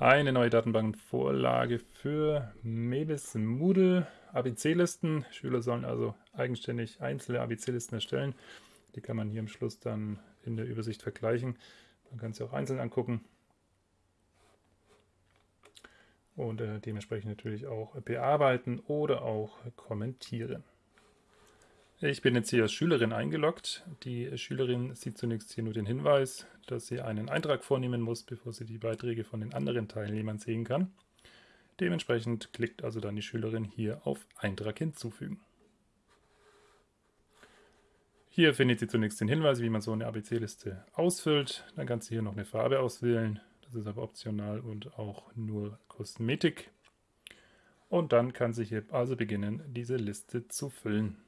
Eine neue Datenbankvorlage für Mebis Moodle ABC-Listen. Schüler sollen also eigenständig einzelne ABC-Listen erstellen. Die kann man hier am Schluss dann in der Übersicht vergleichen. Man kann sie auch einzeln angucken. Und äh, dementsprechend natürlich auch bearbeiten oder auch kommentieren. Ich bin jetzt hier als Schülerin eingeloggt. Die Schülerin sieht zunächst hier nur den Hinweis, dass sie einen Eintrag vornehmen muss, bevor sie die Beiträge von den anderen Teilnehmern sehen kann. Dementsprechend klickt also dann die Schülerin hier auf Eintrag hinzufügen. Hier findet sie zunächst den Hinweis, wie man so eine ABC-Liste ausfüllt. Dann kann sie hier noch eine Farbe auswählen. Das ist aber optional und auch nur Kosmetik. Und dann kann sie hier also beginnen, diese Liste zu füllen.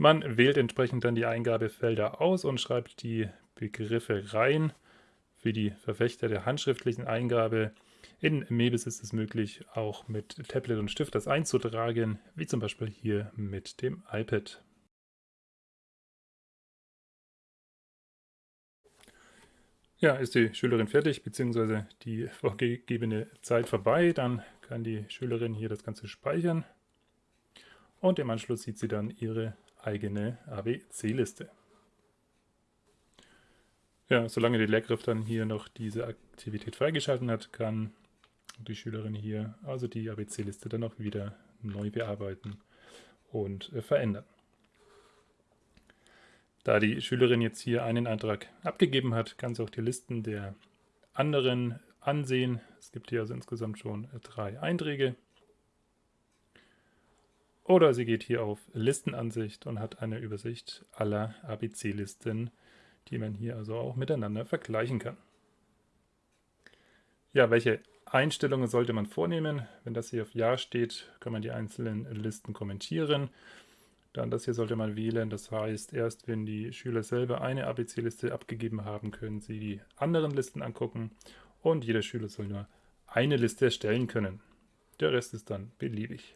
Man wählt entsprechend dann die Eingabefelder aus und schreibt die Begriffe rein. Für die Verfechter der handschriftlichen Eingabe in Mebis ist es möglich, auch mit Tablet und Stift das einzutragen, wie zum Beispiel hier mit dem iPad. Ja, ist die Schülerin fertig, beziehungsweise die vorgegebene Zeit vorbei, dann kann die Schülerin hier das Ganze speichern und im Anschluss sieht sie dann ihre eigene ABC-Liste. Ja, solange die Lehrkraft dann hier noch diese Aktivität freigeschalten hat, kann die Schülerin hier also die ABC-Liste dann auch wieder neu bearbeiten und äh, verändern. Da die Schülerin jetzt hier einen Eintrag abgegeben hat, kann sie auch die Listen der anderen ansehen. Es gibt hier also insgesamt schon äh, drei Einträge. Oder sie geht hier auf Listenansicht und hat eine Übersicht aller ABC-Listen, die man hier also auch miteinander vergleichen kann. Ja, welche Einstellungen sollte man vornehmen? Wenn das hier auf Ja steht, kann man die einzelnen Listen kommentieren. Dann das hier sollte man wählen, das heißt, erst wenn die Schüler selber eine ABC-Liste abgegeben haben, können sie die anderen Listen angucken und jeder Schüler soll nur eine Liste erstellen können. Der Rest ist dann beliebig.